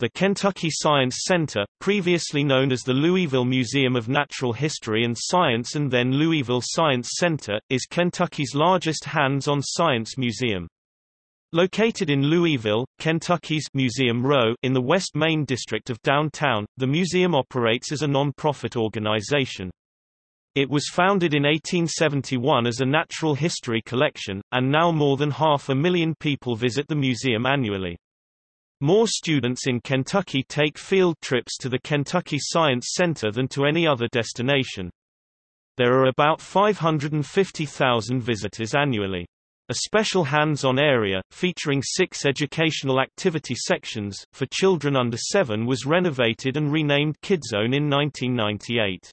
The Kentucky Science Center, previously known as the Louisville Museum of Natural History and Science and then Louisville Science Center, is Kentucky's largest hands-on science museum. Located in Louisville, Kentucky's Museum Row in the West Main district of downtown, the museum operates as a non-profit organization. It was founded in 1871 as a natural history collection, and now more than half a million people visit the museum annually. More students in Kentucky take field trips to the Kentucky Science Center than to any other destination. There are about 550,000 visitors annually. A special hands-on area, featuring six educational activity sections, for children under seven was renovated and renamed KidZone in 1998.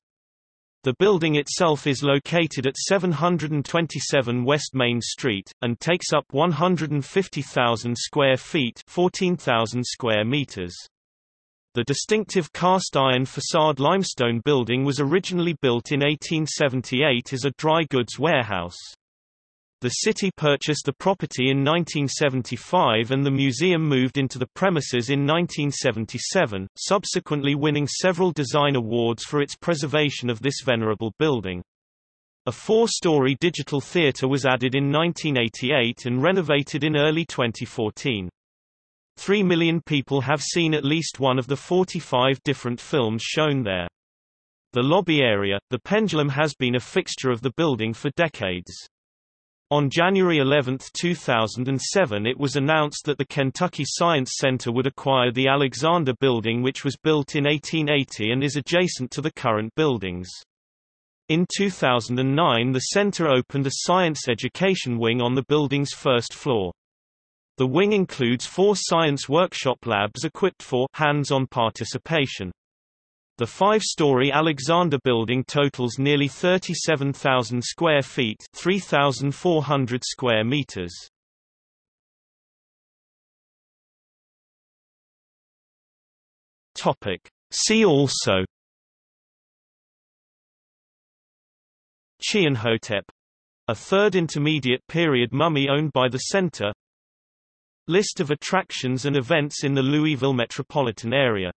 The building itself is located at 727 West Main Street, and takes up 150,000 square feet 14,000 square meters. The distinctive cast-iron facade limestone building was originally built in 1878 as a dry goods warehouse. The city purchased the property in 1975 and the museum moved into the premises in 1977, subsequently winning several design awards for its preservation of this venerable building. A four-story digital theater was added in 1988 and renovated in early 2014. Three million people have seen at least one of the 45 different films shown there. The lobby area, the pendulum has been a fixture of the building for decades. On January 11, 2007 it was announced that the Kentucky Science Center would acquire the Alexander Building which was built in 1880 and is adjacent to the current buildings. In 2009 the center opened a science education wing on the building's first floor. The wing includes four science workshop labs equipped for hands-on participation. The five-story Alexander building totals nearly 37,000 square feet 3,400 square meters. See also. Chianhotep. A third intermediate period mummy owned by the center. List of attractions and events in the Louisville metropolitan area